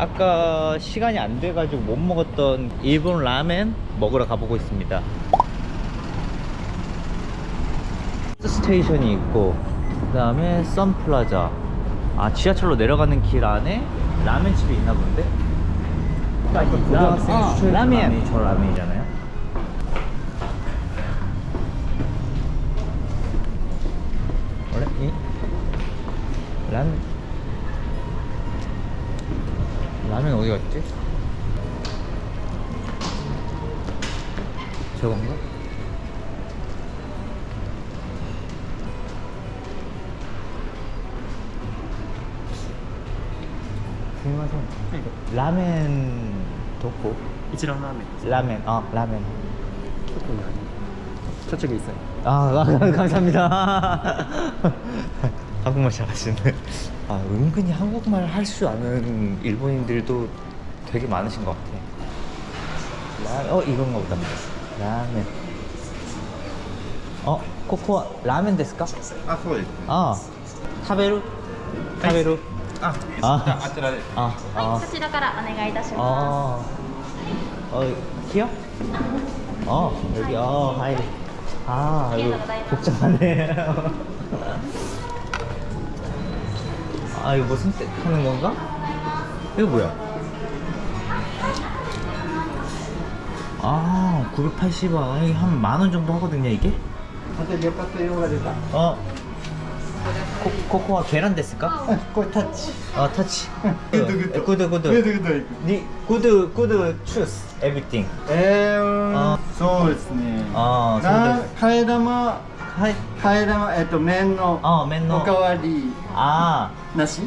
아까 시간이 안 돼가지고 못 먹었던 일본 라멘 먹으러 가보고 있습니다 station이 있고 그 다음에 썬플라자 아 지하철로 내려가는 길 안에 라멘집이 있나 본데? 고등학생 아, 추천 라멘 라멘. 저 라멘이잖아요 원래 이 라멘 라면 어디 갔지? 저건가? 궁금하죠? 라멘 도코? 이치란 라멘 라멘, 어 라멘 도코는 아니에요 저쪽에 있어요 아, 아 감사합니다 한국말 잘하시네 아 은근히 한국말 할 줄 아는 일본인들도 되게 많으신 것 같아 라, 어 이건가 보다 라멘 어 코코아 라멘 ですか?あ、そうですね。 아 타베루? 타베루? あ、ああちらです。 아, は 아, い、そちらからお願いいたしま 아, 어, 키요? 어, 여기, 어, 하이. 아, 이거 복잡하네. 아 이거 뭐 선택하는 건가? 이거 뭐야? 아 980원. 한 만 원 정도 하거든요 이게? 선생몇 박스 이용가 될까? 어. 코, 코코아 계란 됐을까? 어, 코 타치. 아 타치. 구드 구드 구드 구드 니 구드 구드 추스 에브리띵 에음 어. 소울스님. 어, 아 카에다마 はい。替え玉えっと麺のあ麺のおかわりあなし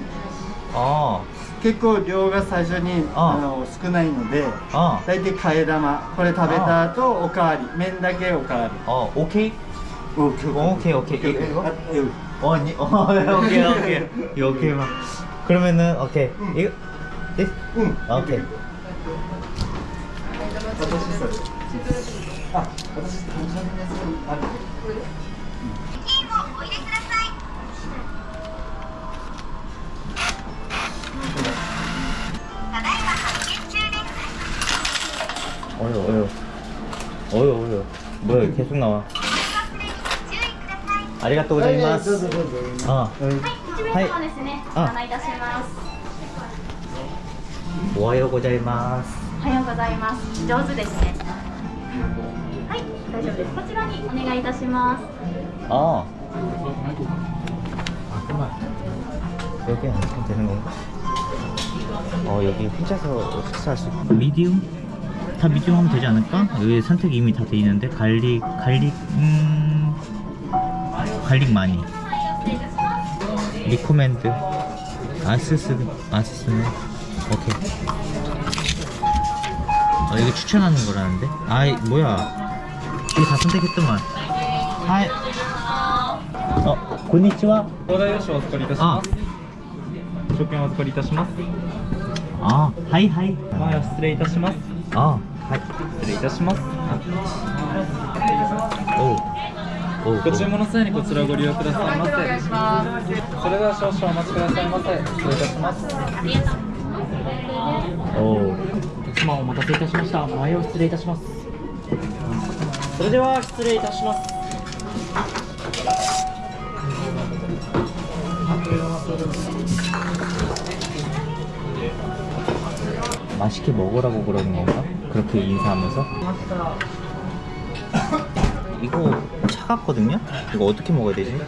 あ、あ結構量が最初にああの少ないのであ、あ大体替え玉これ食べた後おかわり麺だけおかわりあ、오케이? 오케이 오케이, 오케이. 이거, 이거? 아, 여기. 어, 니, 어, 오케이, 오케이. 이거 오케이 막. 그러면은 오케이. 이거 네? 응 아, 오케이. 私 어여, 어여. 어여, 어여. 뭐야, 계속 나와. 아리가또 はいどう 고자이마스. ぞどうぞ 아, す。はい、一名様ですね。あご案内いたします。 오하요 고자이마스. おはようございます。上手ですね。はい、大丈夫です。こちらにお願いいたします。 아. 아, 그만. 여기 앉으면 되는 건가? 어, 여기 혼자서 식사할 수 있고. 미디움? 다 미디움 하면 되지 않을까? 여기 선택이 이미 다 돼 있는데 갈릭, 갈릭, 음... 갈릭 많이. 失礼いたします。 리코멘드. 아스스, 아스스는 오케이. 어, 이거 추천하는 거라는데? 아이, 뭐야. 이거 다 선택했더만. 하이. 어, 고니치와. 東大吉をお預かりいたします食券お預かりいたします 아, 하이, 하이. 前は失礼いたします 아, 하이. 失礼いたします 오. 오. ご注文の際にこちらをご利用くださいませそれでは少々お待ちくださいませ失礼いたします오. お客様お待たせいたしました前を失礼いたしますそれでは失礼いたします 맛있게 먹으라고 그러는 건가? 그렇게 인사하면서? 이거 차갑거든요? 이거 어떻게 먹어야 되지?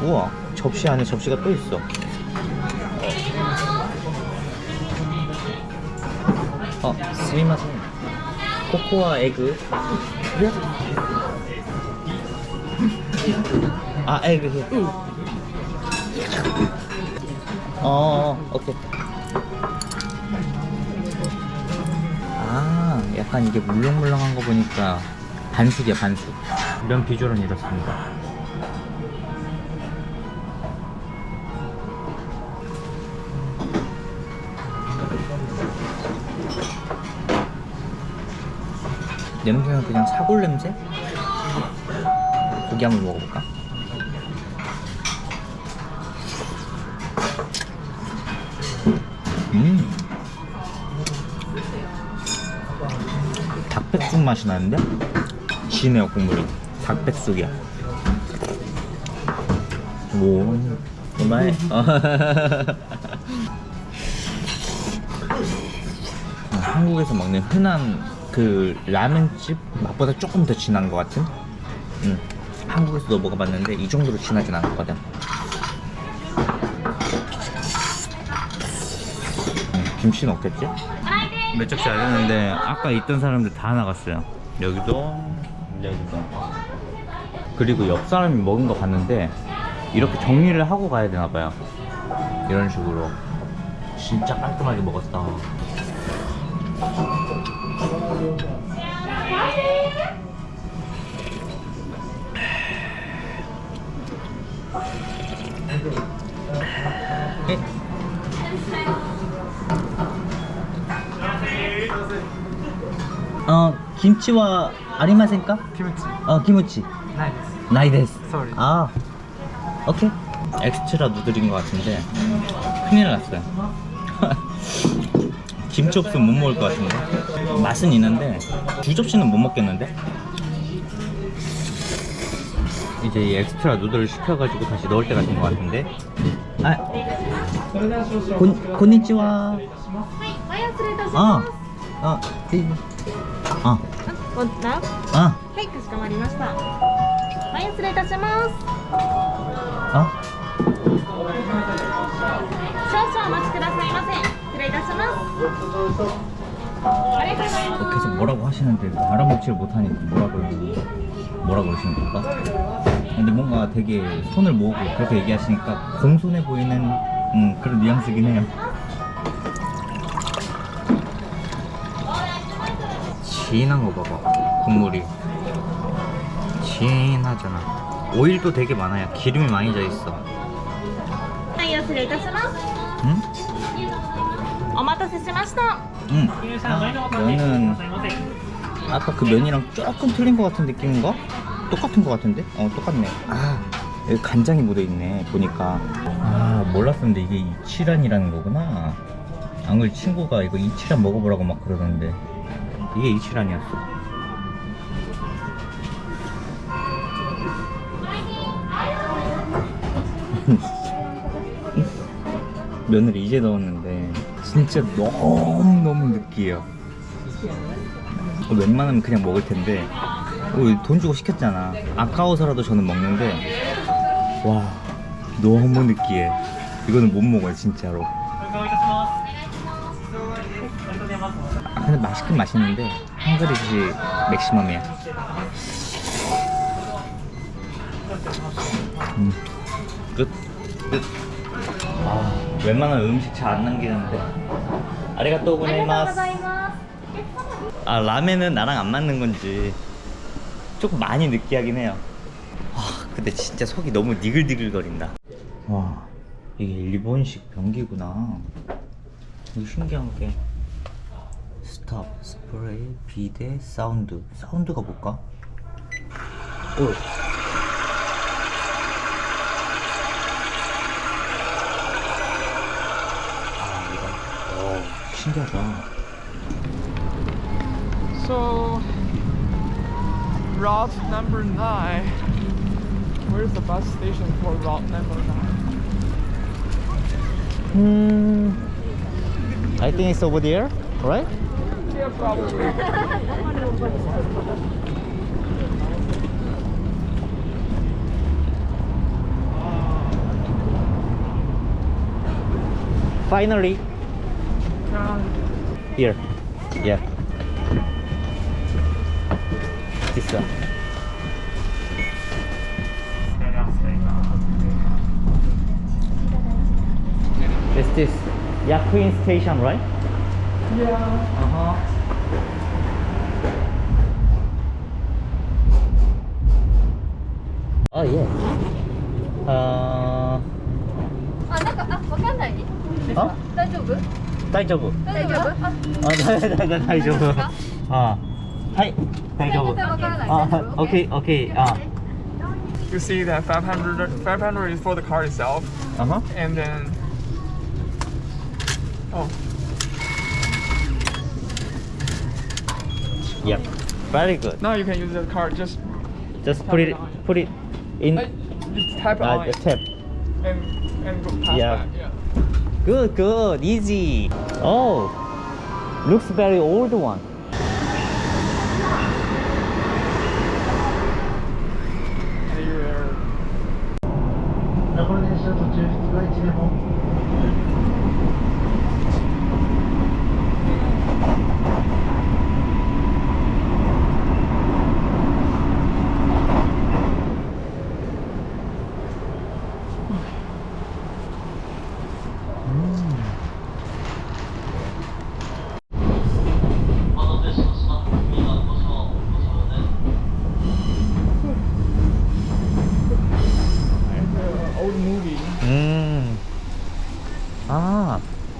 우와 접시 안에 접시가 또 있어 어, 스미마셍 코코아 에그 아 에그 히 어, 어, 오케이 약간 이게 물렁물렁한 거 보니까 반숙이야, 반숙. 이런 비주얼은 이렇습니다. 냄새는 그냥 사골 냄새? 고기 한번 먹어볼까? 닭백숙 맛이 나는데? 진해요 국물이. 닭백숙이야. 오 정말 한국에서 먹는 흔한 그 라면집? 맛보다 조금 더 진한 것 같은? 음, 한국에서도 먹어봤는데 이 정도로 진하진 않았거든. 음, 김치는 없겠지? 몇 적씩 안 했는데 아까 있던 사람들 다 나갔어요. 여기도 여기도. 그리고 옆 사람이 먹은 거 봤는데 이렇게 정리를 하고 가야 되나 봐요. 이런 식으로. 진짜 깔끔하게 먹었다 어, キムチはありませんか? 김치. 어, 김치. ないです. ないです. Sorry. 아. 오케이. extra noodle인 것 같은데 큰일 났어요. 김치 없으면 못 먹을 것 같은데 맛은 있는데 두 접시는 못 먹겠는데 이제 이 extra noodle을 시켜가지고 다시 넣을 때가 된 것 같은데 아 고, こんにちは 아, 아, 네. 아, こんな 아, はいかしこまりましたご用失礼いたします 아. 少々お待ちくださいませ失礼いたしますありがとうございます 계속 뭐라고 하시는데 알아먹지를 못하니까 뭐라 그러 뭐라 그러시는 걸까? 근데 뭔가 되게 손을 모으고 그렇게 얘기하시니까 공손해 보이는 음, 그런 뉘앙스긴 해요. 진한 거 봐봐. 국물이. 진하잖아. 오일도 되게 많아요. 기름이 많이 져있어. 응? 어마타세 스마스 응. 면은 아까 그 면이랑 조금 틀린 것 같은 느낌인가? 똑같은 것 같은데? 어 똑같네. 아 여기 간장이 묻어있네 보니까. 아 몰랐었는데 이게 이치란이라는 거구나. 앙을 친구가 이거 이치란 먹어보라고 막 그러던데. 이게 이치란이었어. 면을 이제 넣었는데 진짜 너무너무 느끼해요. 웬만하면 그냥 먹을 텐데. 어, 돈 주고 시켰잖아. 아까워서라도 저는 먹는데 와 너무 느끼해. 이거는 못 먹어요 진짜로 아 근데 맛있긴 맛있는데 한 그릇이 맥시멈이야 음. 끝? 끝? 아 웬만한 음식 잘 안 남기는데 아리가또 고네마스. 아 라멘은 나랑 안 맞는 건지 조금 많이 느끼하긴 해요 와 근데 진짜 속이 너무 니글니글 거린다 와 이게 일본식 변기구나 이거 신기한 게 stop, spray, bidet, sound sound가 뭘까? 오. 아 So, route number nine. Where's the bus station for route number nine? Hmm. I think it's over there, right? Yeah, probably. Finally, here. Yeah. This one. Is this Yakuin station, right? yeah. Uh huh. Oh yeah. Uh, あなんかあわかんないですあ大丈夫大丈夫。大丈夫ああ、だだだ大丈夫。あ、はい、大丈夫。全然わからないあ、大丈夫オッケー、オッケー。あ、 You see that 500, 500 is for the car itself, あは。 and then. Oh. Yep. Very good. Now you can use the card. Just Just put it put it in uh, just tap uh, on the it tap. and and go past that. Yeah. Good, good, easy. Oh, looks very old one.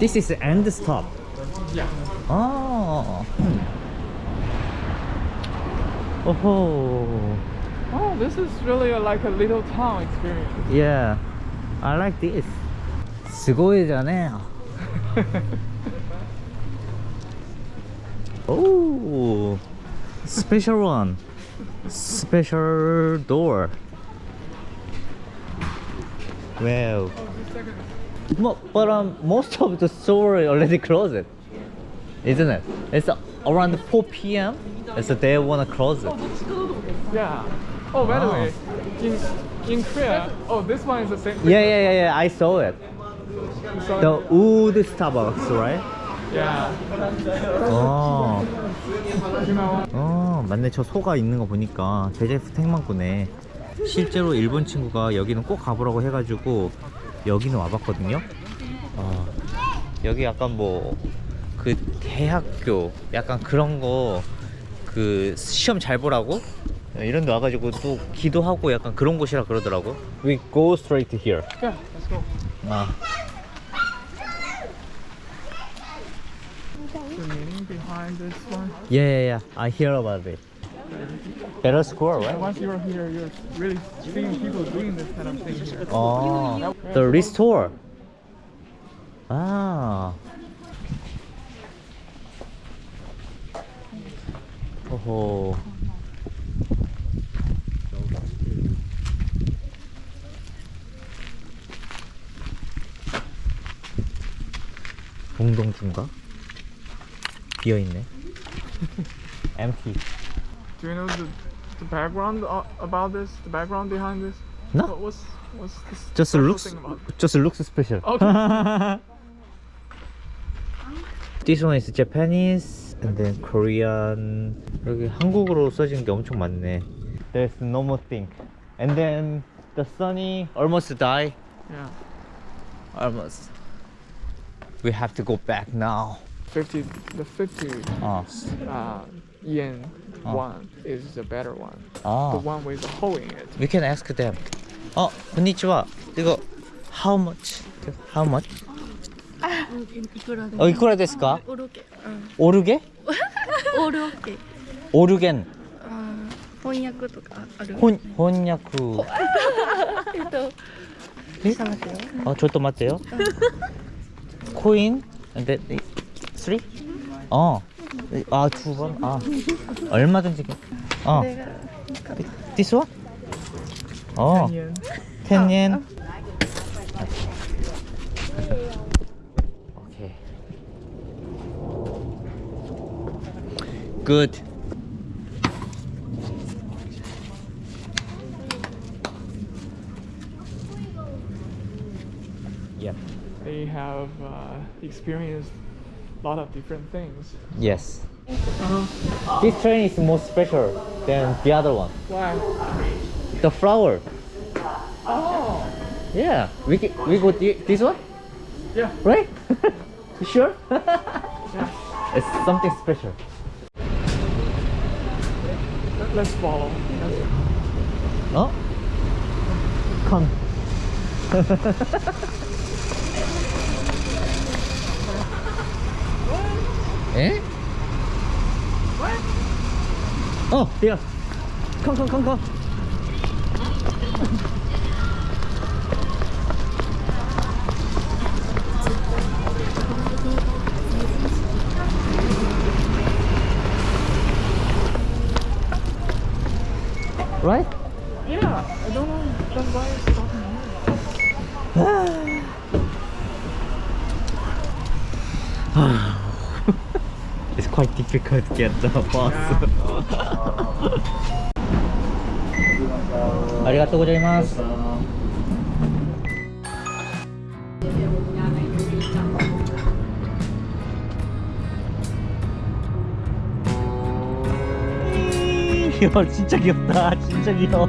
This is end stop. Yeah. Oh. Hmm. Oh. Oh, this is really a, like a little town experience. Yeah. I like this. すごいじゃねえ。oh. Special one. Special door. Wow. Oh, But um, most of the store already closed, isn't it? It's around 4 p.m. So they wanna close it. Yeah. Oh, by the Ah. way, in in Korea, oh, this one is the same. Yeah, yeah, yeah, yeah. I saw it. The wood Starbucks, right? Yeah. 어. 어, 맞네. 저 소가 있는 거 보니까 제제프 택망구네. 실제로 일본 친구가 여기는 꼭 가보라고 해가지고 여기는 와봤거든요. 어, 여기 약간 뭐 그 대학교 약간 그런 거 그 시험 잘 보라고 이런 데 와가지고 또 기도하고 약간 그런 곳이라 그러더라고. We go straight here. Yeah. Let's go. 아, yeah, yeah, yeah. I hear about it. Better score, right? once you're here, you're really seeing people doing this kind of thing here. 어, the restore. 아. 오호. 봉동주인가? 비어 있네. empty. Do you know the the background uh, about this? The background behind this? No. What, what's what's this? Just special looks thing about it? just looks special. Okay. This one is Japanese and then Korean. 여기 한국어로 써진 게 엄청 많네. There's no more thing. And then the sunny almost die. Yeah. Almost. We have to go back now. Fifty. The fifty 아, uh, yen Oh. one is the better one. Oh. The one with a hole in it. We can ask them. Oh, konnichiwa. They go, how much? How much? あ、いくらですか？オルゲ。オルゲ？オルゲ。オルゲン。翻訳とかある？翻翻訳。えっと。え？あ、ちょっと待ってよ。コイン？で、それ？あ。 아, 두 번? 아. 얼마든지. 어. This one? 어. 10 yen. 오케이. Good. Yep. They have uh, experienced lot of different things. Yes. Uh-huh. This train is more special than the other one. Why? The flower. Oh. Yeah. We we go thi- this one, Yeah. right? you sure? Yeah. it's something special. Let- Let's follow. Let's- 어? Come. Eh? What? Oh, here. Come, come, come, come. right? It's quite difficult to get the bus. ありがとうございます。이야 진짜 귀엽다 진짜 귀여워